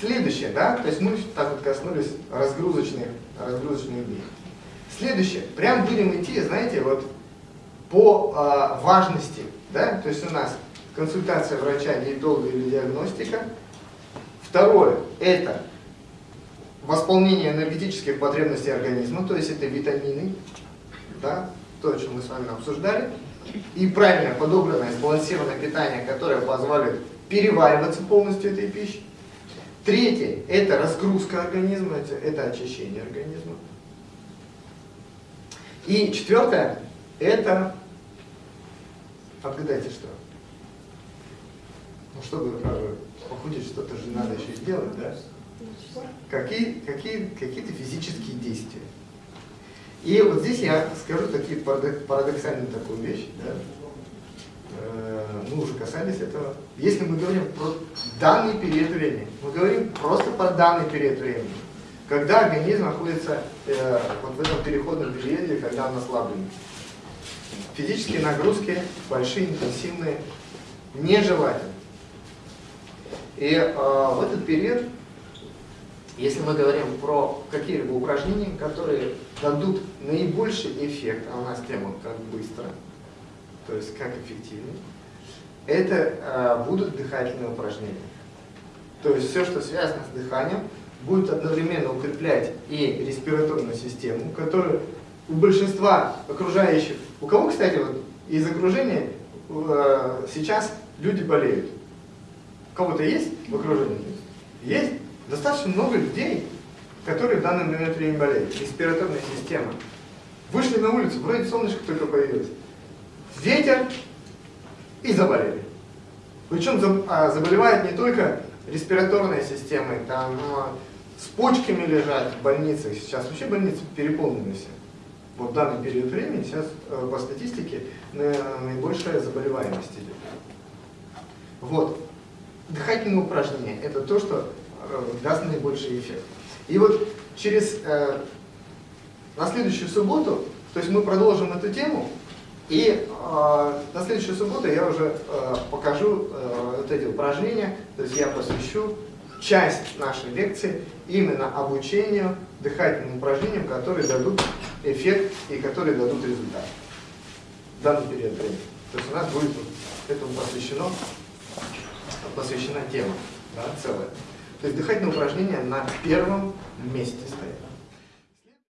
Следующее, да, то есть мы так вот коснулись разгрузочных, разгрузочных дней. Следующее, прям будем идти, знаете, вот по э, важности, да, то есть у нас консультация врача, диетолога или диагностика. Второе, это восполнение энергетических потребностей организма, то есть это витамины, да, то, о чем мы с вами обсуждали, и правильное, подобранное, сбалансированное питание, которое позволит перевариваться полностью этой пищи. Третье – это разгрузка организма, это, очищение организма. И четвертое – это, отгадайте что? Ну, чтобы э, похудеть, что-то же надо еще сделать, да? Какие, какие, какие-то физические действия. И вот здесь я скажу такие парадоксальную такую вещь. Да? Э, мы уже касались этого. Если мы говорим про данный период времени, мы говорим просто про данный период времени. Когда организм находится э, вот в этом переходном периоде, когда он ослаблен. Физические нагрузки большие, интенсивные, нежелательны. И э, в этот период если мы говорим про какие-либо упражнения, которые дадут наибольший эффект, а у нас тема как быстро, то есть как эффективнее, это э, будут дыхательные упражнения. То есть все, что связано с дыханием, будет одновременно укреплять и респираторную систему, которая у большинства окружающих, у кого, кстати, вот из окружения э, сейчас люди болеют? У кого-то есть в окружении? Есть? Достаточно много людей, которые в данный момент времени болеют. Респираторная система. Вышли на улицу, вроде солнышко только появилось. Ветер и заболели. Причем а, заболевает не только респираторная система, там с почками лежат в больницах. Сейчас вообще больницы переполнены все. Вот в данный период времени сейчас э, по статистике наибольшая заболеваемость идет. Вот. Дыхательные упражнения – это то, что Э, даст наибольший эффект. И вот через, э, на следующую субботу, то есть мы продолжим эту тему, и э, на следующую субботу я уже э, покажу э, вот эти упражнения, то есть я посвящу часть нашей лекции именно обучению дыхательным упражнениям, которые дадут эффект и которые дадут результат в данный период времени. То есть у нас будет этому посвящено, посвящена тема да, целая. То есть дыхательные упражнения на первом месте стоят.